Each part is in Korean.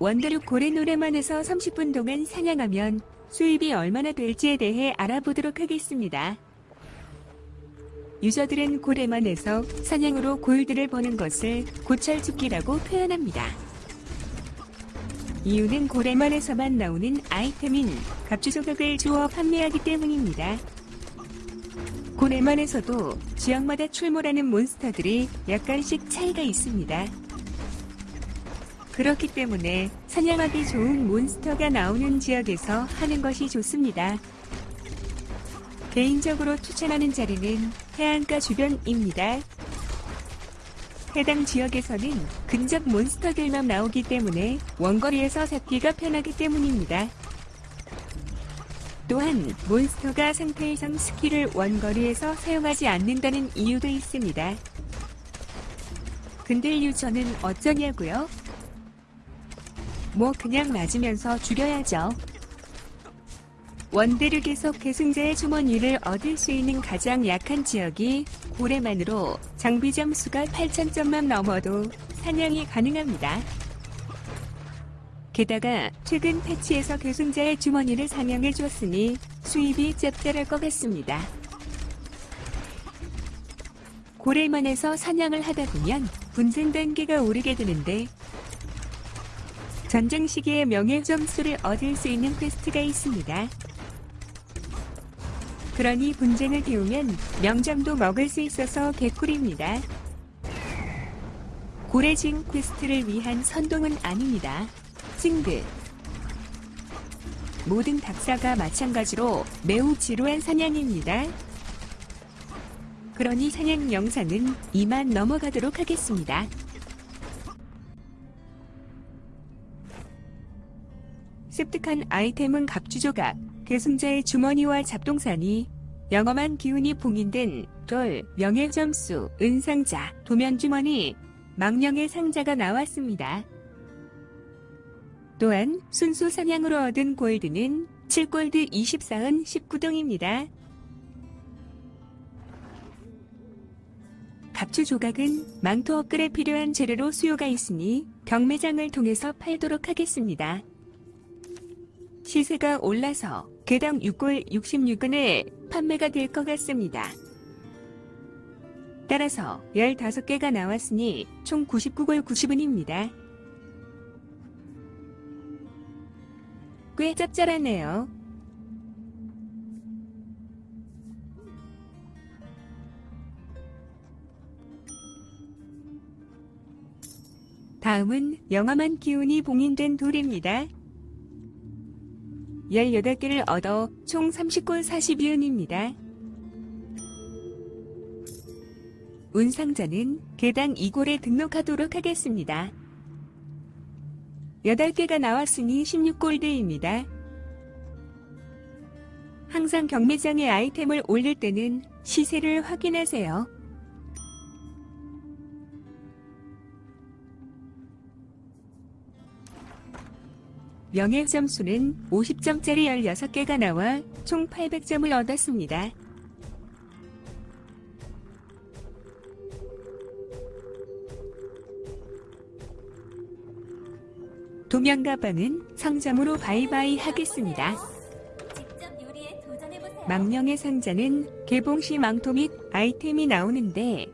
원더룩 고래 노래만에서 30분 동안 사냥하면 수입이 얼마나 될지에 대해 알아보도록 하겠습니다. 유저들은 고래만에서 사냥으로 골드를 버는 것을 고철축기라고 표현합니다. 이유는 고래만에서만 나오는 아이템인 갑주 조각을 주어 판매하기 때문입니다. 고래만에서도 지역마다 출몰하는 몬스터들이 약간씩 차이가 있습니다. 그렇기 때문에 사냥하기 좋은 몬스터가 나오는 지역에서 하는 것이 좋습니다. 개인적으로 추천하는 자리는 해안가 주변입니다. 해당 지역에서는 근접 몬스터들만 나오기 때문에 원거리에서 잡기가 편하기 때문입니다. 또한 몬스터가 상태 이상 스킬을 원거리에서 사용하지 않는다는 이유도 있습니다. 근데 유저는 어쩌냐고요? 뭐 그냥 맞으면서 죽여야죠. 원대륙에서 계승자의 주머니를 얻을 수 있는 가장 약한 지역이 고래만으로 장비 점수가 8,000점만 넘어도 사냥이 가능합니다. 게다가 최근 패치에서 계승자의 주머니를 상향해 줬으니 수입이 짭짤할 것 같습니다. 고래만에서 사냥을 하다 보면 분쟁 단계가 오르게 되는데 전쟁 시기에 명예 점수를 얻을 수 있는 퀘스트가 있습니다. 그러니 분쟁을 태우면 명점도 먹을 수 있어서 개꿀입니다. 고래징 퀘스트를 위한 선동은 아닙니다. 징드 모든 닥사가 마찬가지로 매우 지루한 사냥입니다. 그러니 사냥 영상은 이만 넘어가도록 하겠습니다. 습득한 아이템은 갑주조각, 계승자의 주머니와 잡동사니, 영험한 기운이 봉인된 돌, 명예점수, 은상자, 도면주머니, 망령의 상자가 나왔습니다. 또한 순수 사냥으로 얻은 골드는 7골드 24은 19등입니다. 갑주 조각은 망토 업글에 필요한 재료로 수요가 있으니 경매장을 통해서 팔도록 하겠습니다. 시세가 올라서 개당 6골 66원에 판매가 될 것 같습니다. 따라서 15개가 나왔으니 총 99골 90원입니다. 꽤 짭짤하네요. 다음은 영험한 기운이 봉인된 돌입니다. 18개를 얻어 총 30골 42원입니다. 운상자는 개당 2골에 등록하도록 하겠습니다. 8개가 나왔으니 16골드입니다. 항상 경매장에 아이템을 올릴 때는 시세를 확인하세요. 명예 점수는 50점짜리 16개가 나와 총 800점을 얻었습니다. 도면 가방은 상점으로 바이바이 하겠습니다. 망령의 상자는 개봉 시 망토 및 아이템이 나오는데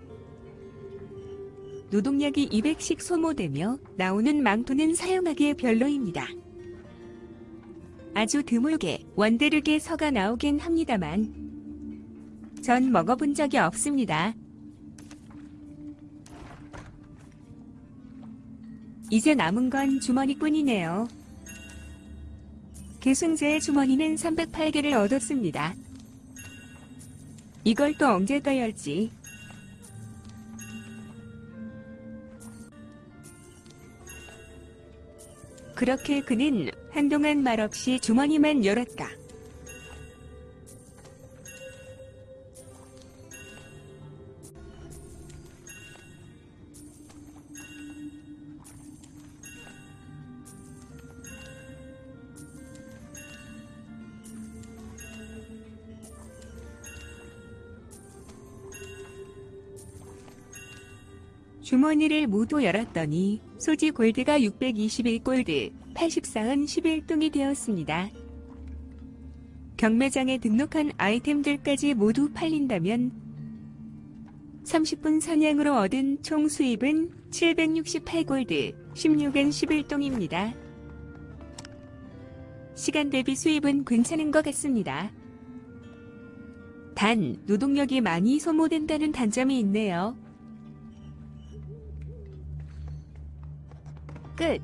노동력이 200씩 소모되며 나오는 망토는 사용하기에 별로입니다. 아주 드물게 원대륙의 서가 나오긴 합니다만 전 먹어본 적이 없습니다. 이제 남은 건 주머니뿐이네요. 계승제의 주머니는 308개를 얻었습니다. 이걸 또 언제 떠야 할지 그렇게 그는 한동안 말없이 주머니만 열었다. 주머니를 모두 열었더니 소지 골드가 621골드, 84은 11동이 되었습니다. 경매장에 등록한 아이템들까지 모두 팔린다면 30분 사냥으로 얻은 총 수입은 768골드, 16엔 11동입니다. 시간 대비 수입은 괜찮은 것 같습니다. 단, 노동력이 많이 소모된다는 단점이 있네요. Good.